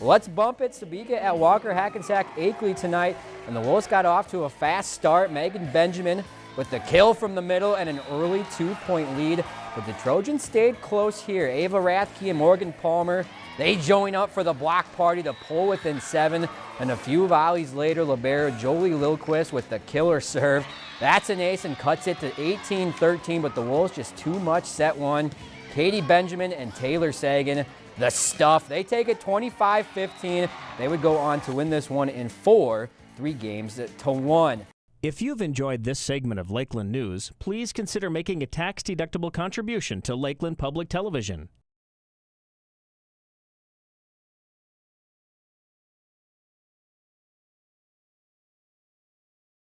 Let's bump it. Sebeka at Walker Hackensack Akeley tonight. And the Wolves got off to a fast start. Megan Benjamin with the kill from the middle and an early two-point lead. But the Trojans stayed close here. Ava Rathke and Morgan Palmer, they join up for the block party to pull within seven. And a few volleys later, Libero Jolie Lilquist with the killer serve. That's an ace and cuts it to 18-13, but the Wolves just too much set one. Katie Benjamin and Taylor Sagan, the stuff. They take it 25-15. They would go on to win this one in four, three games to one. If you've enjoyed this segment of Lakeland News, please consider making a tax-deductible contribution to Lakeland Public Television.